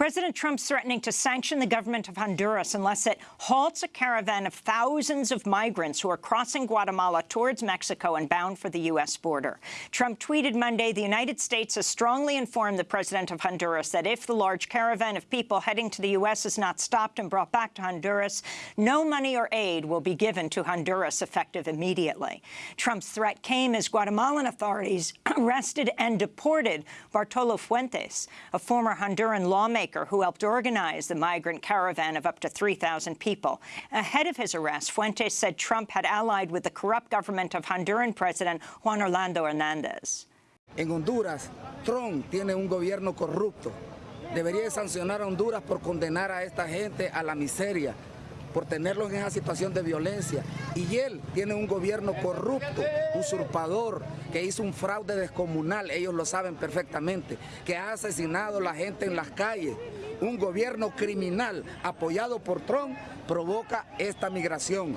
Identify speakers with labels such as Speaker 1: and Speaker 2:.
Speaker 1: President Trump's threatening to sanction the government of Honduras unless it halts a caravan of thousands of migrants who are crossing Guatemala towards Mexico and bound for the U.S. border. Trump tweeted Monday, the United States has strongly informed the president of Honduras that if the large caravan of people heading to the U.S. is not stopped and brought back to Honduras, no money or aid will be given to Honduras effective immediately. Trump's threat came as Guatemalan authorities arrested and deported Bartolo Fuentes, a former Honduran lawmaker who helped organize the migrant caravan of up to 3,000 people. Ahead of his arrest, Fuentes said Trump had allied with the corrupt government of Honduran President Juan Orlando Hernandez.
Speaker 2: En Honduras, Trump tiene un gobierno corrupto. Debería sancionar a Honduras por condenar a esta gente a la miseria, por tenerlos en esa situación de violencia. Y él tiene un gobierno corrupto, usurpador, que hizo un fraude descomunal, ellos lo saben perfectamente, que ha asesinado a la gente en las calles. Un gobierno criminal apoyado por Trump provoca esta migración.